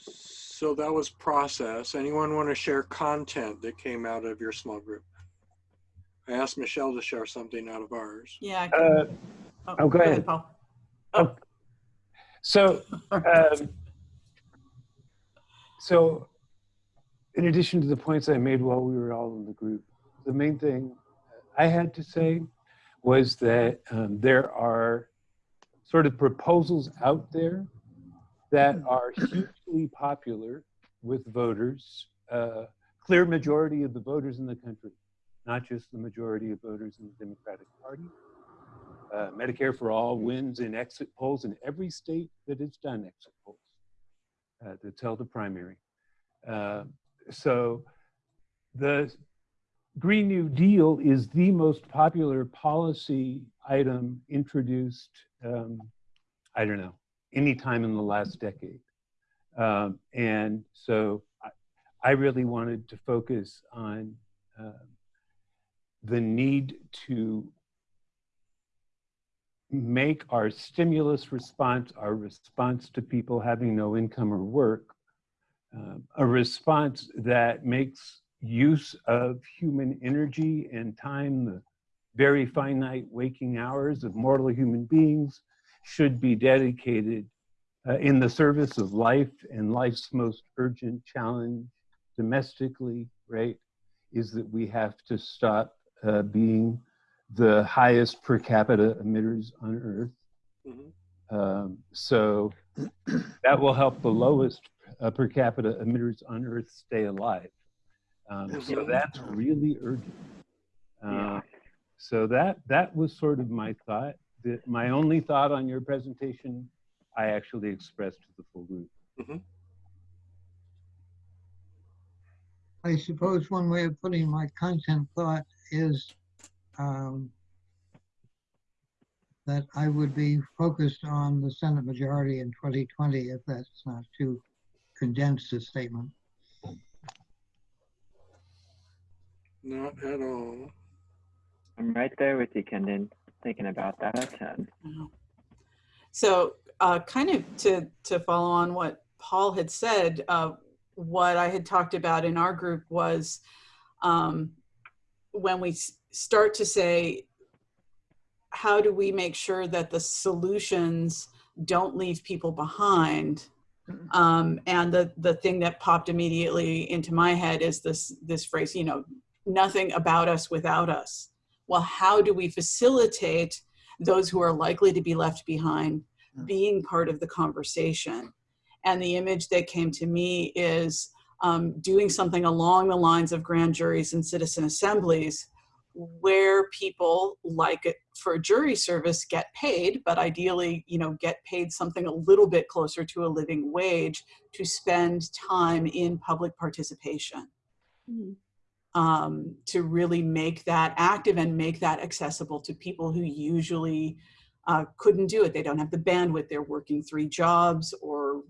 So that was process. Anyone want to share content that came out of your small group? I asked Michelle to share something out of ours. Yeah. I Uh, can- oh, go ahead. Paul. Oh. So, um, so in addition to the points I made while we were all in the group, the main thing I had to say was that um, there are sort of proposals out there that are hugely popular with voters, uh, clear majority of the voters in the country, not just the majority of voters in the Democratic Party. Uh, Medicare for All wins in exit polls in every state that has done exit polls uh, that's held a primary. Uh, so the Green New Deal is the most popular policy item introduced, um, I don't know, any time in the last decade. Um, and so I, I really wanted to focus on uh, the need to make our stimulus response, our response to people having no income or work, um, a response that makes use of human energy and time, the very finite waking hours of mortal human beings, should be dedicated uh, in the service of life and life's most urgent challenge domestically, right, is that we have to stop uh, being the highest per capita emitters on Earth. Mhm. Um, so that will help the lowest uh, per capita emitters on Earth stay alive. Um, so that's really urgent. Uh, Yeah. So that that was sort of my thought. The, my only thought on your presentation, I actually expressed to the full group. I suppose one way of putting my content thought is um, that I would be focused on the Senate majority in 2020 if that's not too condensed a statement. Not at all. I'm right there with you, Kendon. Thinking about that a ton. Wow. So, uh, kind of to to follow on what Paul had said, uh, what I had talked about in our group was um, when we start to say, how do we make sure that the solutions don't leave people behind? Um, and the the thing that popped immediately into my head is this this phrase, you know, nothing about us without us. Well, how do we facilitate those who are likely to be left behind being part of the conversation? And the image that came to me is um, doing something along the lines of grand juries and citizen assemblies where people like it for a jury service get paid but ideally you know get paid something a little bit closer to a living wage to spend time in public participation Mhm. um, to really make that active and make that accessible to people who usually uh, couldn't do it. They don't have the bandwidth. They're working three jobs or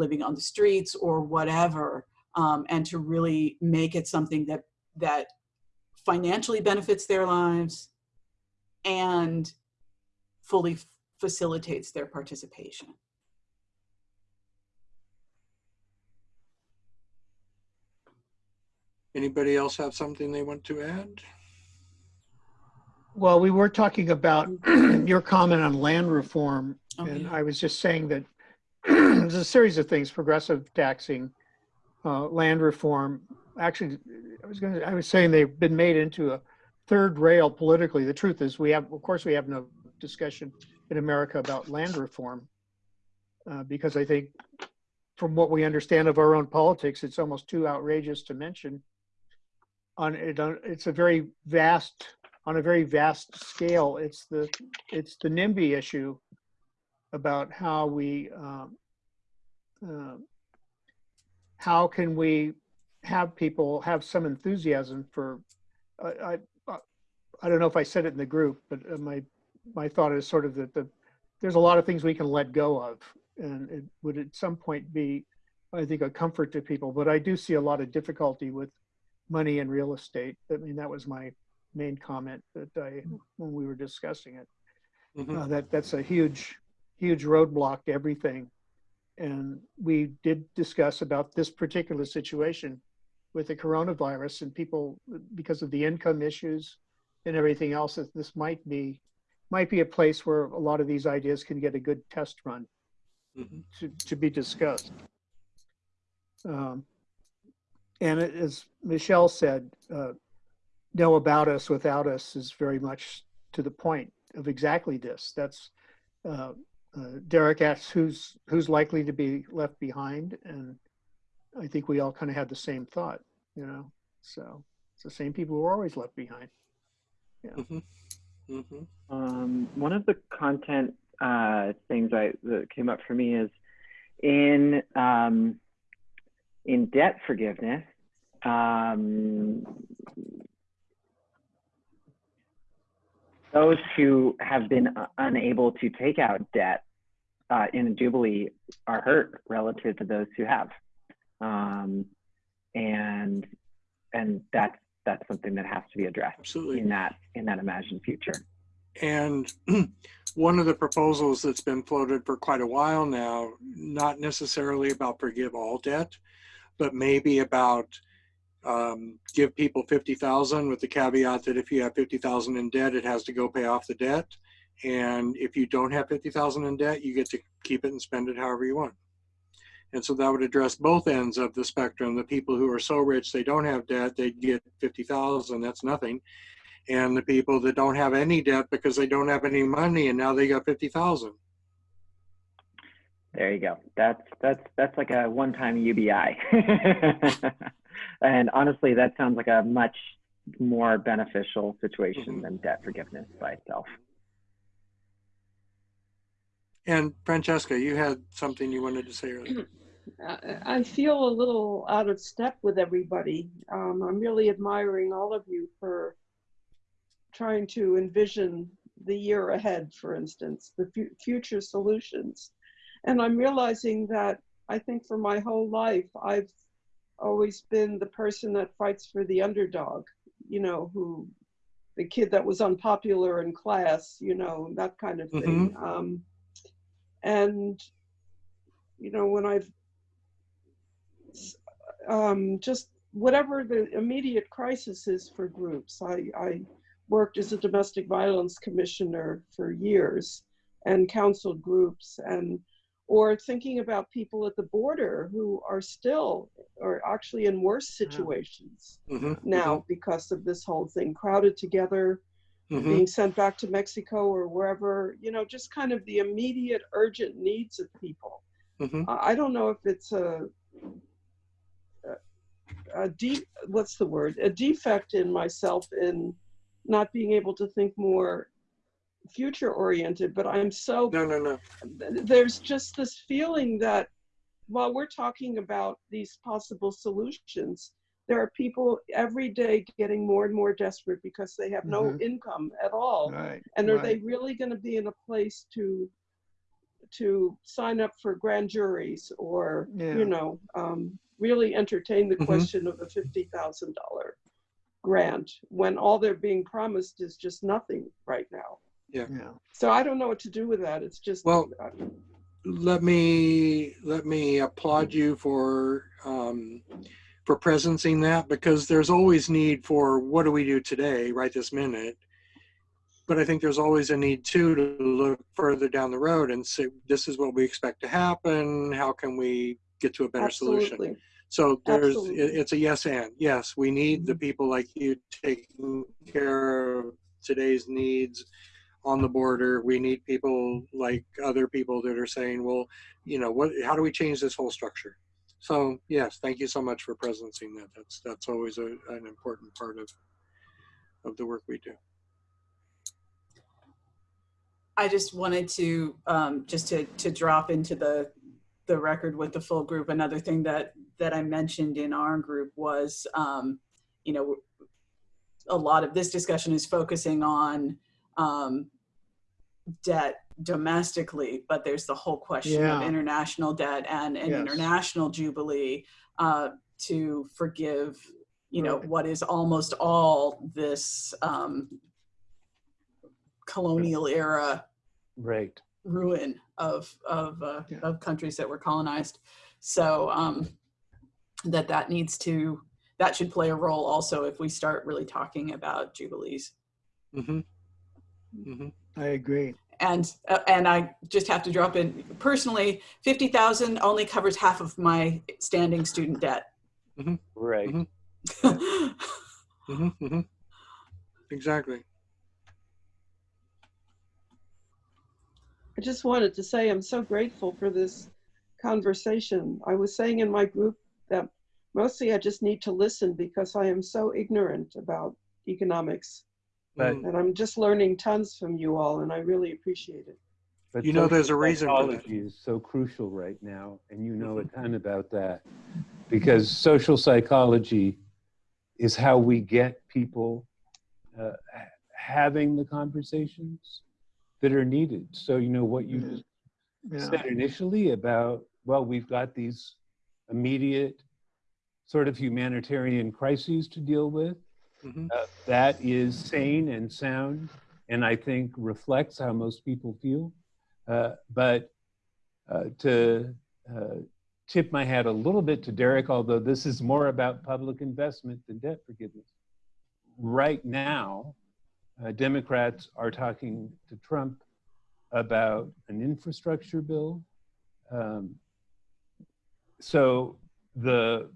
living on the streets or whatever, um, and to really make it something that that financially benefits their lives and fully facilitates their participation. Anybody else have something they want to add? Well, we were talking about your comment on land reform, Oh, and. I was just saying that there's a series of things, progressive taxing, uh, land reform. Actually, I was gonna, I was saying they've been made into a third rail politically. The truth is, we have, of course, we have no discussion in America about land reform. Uh, because I think from what we understand of our own politics, it's almost too outrageous to mention. On it, on- it's a very vast, on a very vast scale. It's the, it's the NIMBY issue about how we, um, uh, how can we have people have some enthusiasm for, I, I, I don't know if I said it in the group, but uh, my, my thought is sort of that the, there's a lot of things we can let go of. And it would at some point be, I think, a comfort to people, but I do see a lot of difficulty with money and real estate. I mean, that was my main comment that I, when we were discussing it. Mhm. Uh, that that's a huge, huge roadblock to everything. And we did discuss about this particular situation with the coronavirus and people, because of the income issues and everything else, that this might be, might be a place where a lot of these ideas can get a good test run Mhm. to, to be discussed. Um, and as Michelle said, uh, know about us without us is very much to the point of exactly this. That's uh, uh, Derek asks who's who's likely to be left behind, and I think we all kind of had the same thought, you know. So it's the same people who are always left behind. Mhm. Um, one of the content uh, things I that came up for me is in um, in debt forgiveness. Um, those who have been unable to take out debt uh, in a jubilee are hurt relative to those who have, um, and and that's that's something that has to be addressed Absolutely. in that in that imagined future. And one of the proposals that's been floated for quite a while now, not necessarily about forgive all debt, but maybe about um, give people 50,000 with the caveat that if you have 50,000 in debt, it has to go pay off the debt. And if you don't have 50,000 in debt, you get to keep it and spend it however you want. And so that would address both ends of the spectrum. The people who are so rich they don't have debt, they get 50,000, that's nothing. And the people that don't have any debt because they don't have any money and now they got 50,000. There you go. That's that's that's like a one-time UBI. and honestly, that sounds like a much more beneficial situation Mhm. than debt forgiveness by itself. And Francesca, you had something you wanted to say earlier. I I feel a little out of step with everybody. Um, I'm really admiring all of you for trying to envision the year ahead, for instance, the fu- future solutions. And I'm realizing that I think for my whole life, I've always been the person that fights for the underdog, you know, who the kid that was unpopular in class, you know, that kind of thing. Um, and, you know, when I've um, just whatever the immediate crisis is for groups. I, I worked as a domestic violence commissioner for years and counseled groups and or thinking about people at the border who are still or actually in worse situations Mhm, now because of this whole thing crowded together mhm, being sent back to Mexico or wherever, you know, just kind of the immediate urgent needs of people. mhm. I I don't know if it's a, a, a de- what's the word? A defect in myself in not being able to think more future oriented, but I'm so No, no, no. there's just this feeling that while we're talking about these possible solutions, there are people every day getting more and more desperate because they have no Mhm. income at all. Right. And are right. they really going to be in a place to to sign up for grand juries or Yeah. you know um, really entertain the Mhm. question of a fifty thousand dollar grant when all they're being promised is just nothing right now? Yeah. So I don't know what to do with that. It's just Well, uh, let me let me applaud you for um, for presencing that because there's always need for what do we do today, right this minute. But I think there's always a need too to look further down the road and say this is what we expect to happen. How can we get to a better solution? absolutely. So there's Absolutely. it, it's a yes and yes. We need the people like you taking care of today's needs on the border. We need people like other people that are saying, well, you know, what? How do we change this whole structure? So yes, thank you so much for presencing that. That's that's always a, an important part of of the work we do. I just wanted to um, just to to drop into the the record with the full group. Another thing that that I mentioned in our group was, um, you know, a lot of this discussion is focusing on um, debt domestically, but there's the whole question of international debt and an Yes. international jubilee uh, to forgive, you know, Right. what is almost all this um, colonial era Right. ruin of of uh, Yeah. of countries that were colonized. So um, that that needs to that should play a role also if we start really talking about jubilees. hmm hmm I agree. And uh, and I just have to drop in personally, fifty thousand only covers half of my standing student debt. Right. Mhm. hmm hmm Exactly. I just wanted to say I'm so grateful for this conversation. I was saying in my group that mostly I just need to listen because I am so ignorant about economics. But-. And I'm just learning tons from you all, and I really appreciate it. But You know there's a reason for psychology is so crucial right now, and you know a ton about that, because social psychology is how we get people uh, having the conversations that are needed. So you know what you Mhm. Yeah. said initially about well, we've got these immediate sort of humanitarian crises to deal with. Hmm Uh, that is sane and sound, and I think reflects how most people feel. Uh, but uh, to uh, tip my hat a little bit to Derek, although this is more about public investment than debt forgiveness. Right now, uh, Democrats are talking to Trump about an infrastructure bill. Um, so the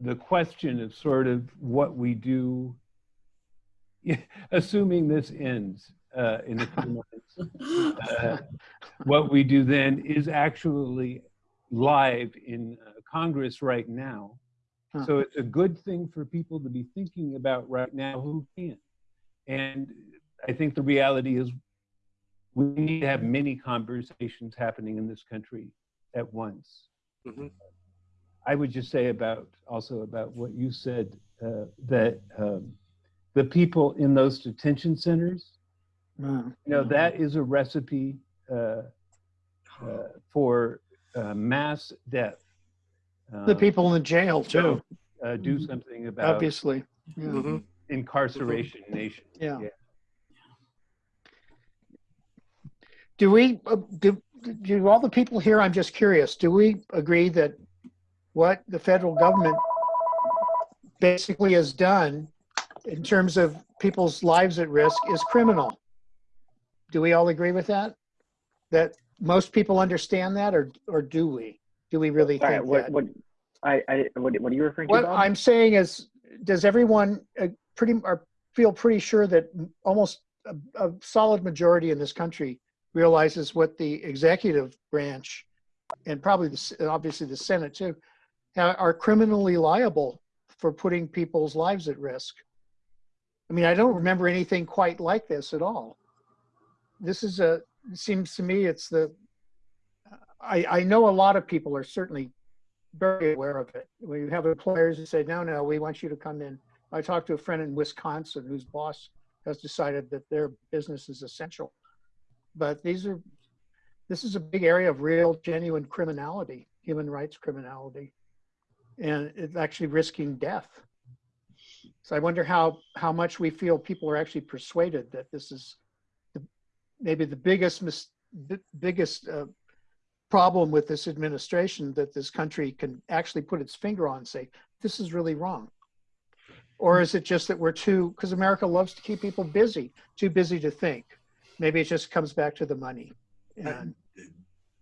the question of sort of what we do, assuming this ends, uh, in a few months. Uh, what we do then is actually live in uh, Congress right now. Huh. So it's a good thing for people to be thinking about right now who can. And I think the reality is we need to have many conversations happening in this country at once. Mhm. I would just say about also about what you said uh, that um, the people in those detention centers, Uh, you know, that is a recipe uh, uh, for uh, mass death. The Um, people in the jail too, uh, do something about obviously. Yeah. Mhm. incarceration nation. Yeah. Yeah. Do we, uh, do, do all the people here, I'm just curious, do we agree that what the federal government basically has done in terms of people's lives at risk is criminal? Do we all agree with that? That most people understand that or, or do we? Do we really All right, think what, that? what, I, I, what, what are you referring to, What I'm saying is, does everyone uh, pretty, or feel pretty sure that almost a, a solid majority in this country realizes what the executive branch and probably the, obviously the Senate too, are criminally liable for putting people's lives at risk? I mean, I don't remember anything quite like this at all. This is a, seems to me it's the, I, I know a lot of people are certainly very aware of it. When you have employers who say, no, no, we want you to come in. I talked to a friend in Wisconsin whose boss has decided that their business is essential. But these are, this is a big area of real genuine criminality, human rights criminality. And it's actually risking death. So I wonder how, how much we feel people are actually persuaded that this is the, maybe the biggest, biggest uh, problem with this administration that this country can actually put its finger on and say, this is really wrong? Or is it just that we're too, because America loves to keep people busy, too busy to think? Maybe it just comes back to the money. And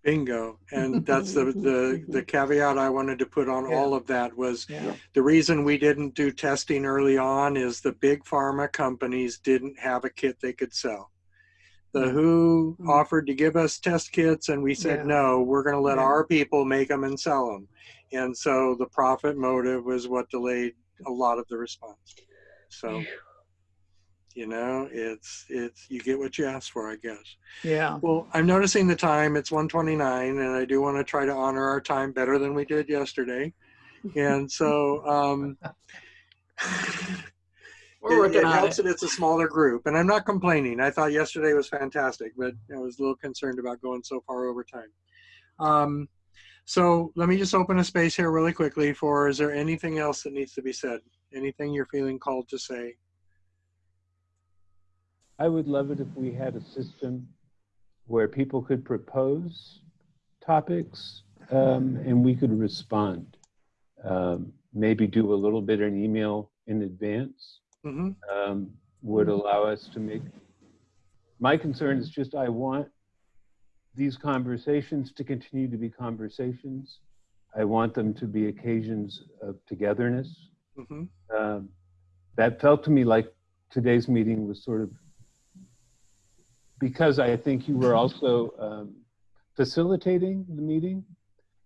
Bingo. And that's the, the, the caveat I wanted to put on Yeah. all of that was yeah, the reason we didn't do testing early on is the big pharma companies didn't have a kit they could sell. The WHO Mm. offered to give us test kits and we Yeah. said, no, we're going to let Yeah. our people make them and sell them. And so the profit motive was what delayed a lot of the response. So, you know, it's, it's, you get what you ask for, I guess. yeah. Well, I'm noticing the time. It's 129, and I do want to try to honor our time better than we did yesterday. And so, um, We're it, working it on helps it. that it's a smaller group. And I'm not complaining. I thought yesterday was fantastic, but I was a little concerned about going so far over time. Um, so let me just open a space here really quickly for, is there anything else that needs to be said? Anything you're feeling called to say? I would love it if we had a system where people could propose topics um, and we could respond. Um, maybe do a little bit in email in advance hmm um, would allow us to make. My concern is just I want these conversations to continue to be conversations. I want them to be occasions of togetherness. hmm Um, that felt to me like today's meeting was sort of because I think you were also um, facilitating the meeting.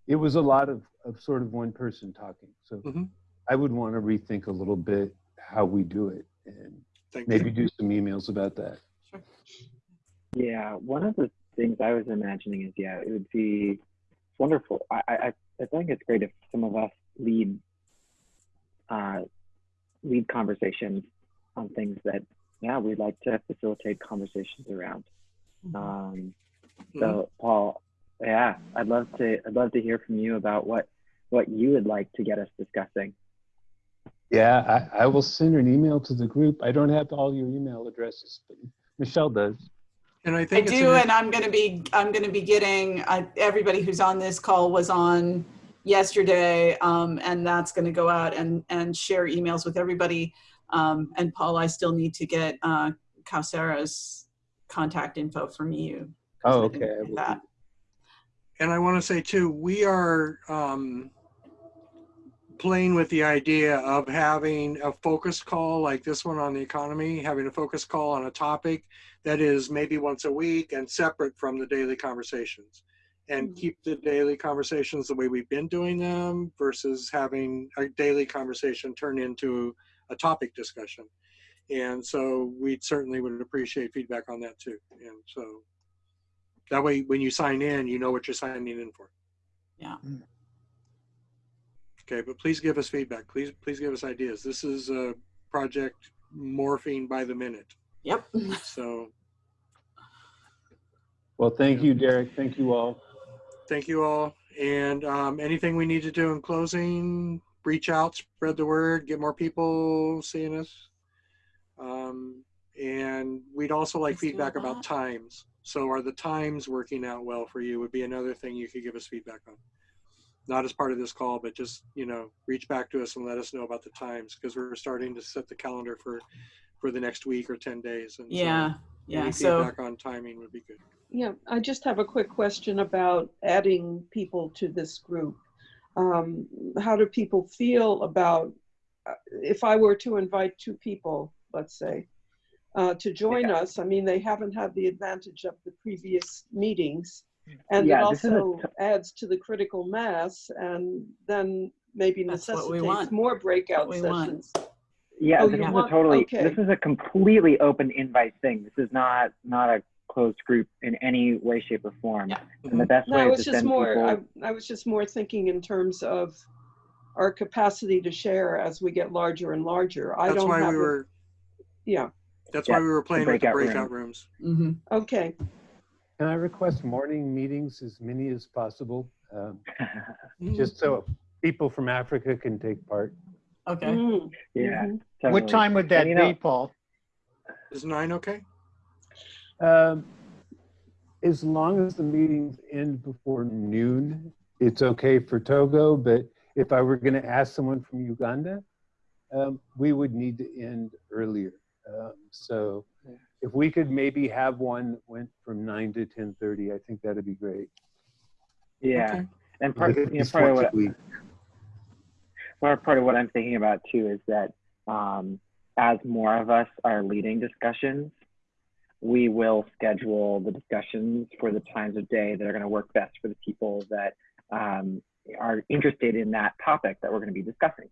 It was a lot of, of sort of one person talking. So Mhm. I would want to rethink a little bit how we do it and Thank maybe you. do some emails about that. Sure. Yeah, one of the things I was imagining is, yeah, it would be wonderful. I, I, I think it's great if some of us lead, uh, lead conversations on things that, yeah, we'd like to facilitate conversations around. Um, so, Paul, yeah, I'd love to, I'd love to hear from you about what, what you would like to get us discussing. Yeah, I, I will send an email to the group. I don't have all your email addresses, but Michelle does. And I I think it's do, an- and I'm going to be, I'm going to be getting, uh, everybody who's on this call was on yesterday, um, and that's going to go out and, and share emails with everybody. Um, and Paul, I still need to get, uh, Kausera's contact info from you. Oh, okay, I get will do that. And I want to say too, we are um, playing with the idea of having a focus call like this one on the economy, having a focus call on a topic that is maybe once a week and separate from the daily conversations. And Mhm. keep the daily conversations the way we've been doing them versus having a daily conversation turn into a topic discussion. And so we certainly would appreciate feedback on that too. And so that way, when you sign in, you know what you're signing in for. Yeah. Mm. Okay, but please give us feedback. Please, please give us ideas. This is a project morphing by the minute. Yep. So Well, thank you, Derek. Thank you all. thank you all. And um, anything we need to do in closing, reach out, spread the word, get more people seeing us. Um, and we'd also like Let's feedback about times. So are the times working out well for you would be another thing you could give us feedback on. Not as part of this call, but just, you know, reach back to us and let us know about the times because we're starting to set the calendar for, for the next week or 10 days. And so Yeah. Yeah. Any So feedback on timing would be good. Yeah, I just have a quick question about adding people to this group. Um, how do people feel about, uh, if I were to invite two people, let's say, uh, to join us, I mean, they haven't had the advantage of the previous meetings. And it Yeah, this is a also adds to the critical mass and then maybe That's what we necessitates want. more breakout what we want. sessions. Yeah, Oh, this you is a totally, okay. this is a completely open invite thing. This is not, not a closed group in any way, shape or form. Yeah. And the best No, way I was to just more, people. I, I was just more thinking in terms of our capacity to share as we get larger and larger. I That's don't why have, we a- were, yeah, that's Yeah, why we were playing with the breakout room. breakout rooms. hmm okay. Can I request morning meetings, as many as possible? um, Mm-hmm. Just so people from Africa can take part. Okay. Mm, yeah. mhm. What time would that And, you know- be, Paul? Is nine okay? Um, As long as the meetings end before noon, it's okay for Togo, but if I were going to ask someone from Uganda, um, we would need to end earlier. Um, So if we could maybe have one that went from nine to 10:30, I think that'd be great. Yeah. Okay. And part, you know, part of what, a week. part, part of what I'm thinking about too is that um, as more of us are leading discussions, we will schedule the discussions for the times of day that are going to work best for the people that um, are interested in that topic that we're going to be discussing.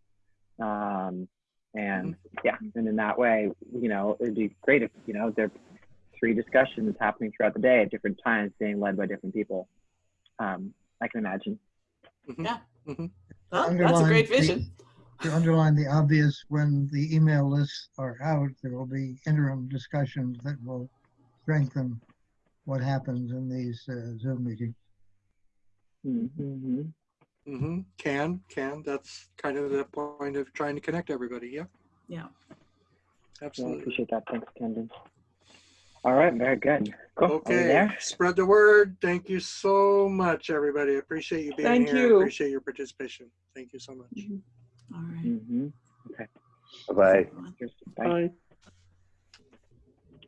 Um, and yeah, and in that way, you know, it'd be great if, you know, there are three discussions happening throughout the day at different times being led by different people. Um, I can imagine. Well, that's a Underline great the- vision. To underline the obvious, when the email lists are out, there will be interim discussions that will strengthen what happens in these uh, Zoom meetings. Mm-hmm. Mm-hmm. Can, can. That's kind of the point of trying to connect everybody. Yeah, Yeah. Yeah, I absolutely. appreciate that. Thanks, Kendon. All right, very good. Cool. Are Okay, spread the word. Thank you so much, everybody. I Appreciate you being Thank here. you. Appreciate your participation. Thank you so much. All right. Mm-hmm. Bye-bye. Cheers. Bye. Bye.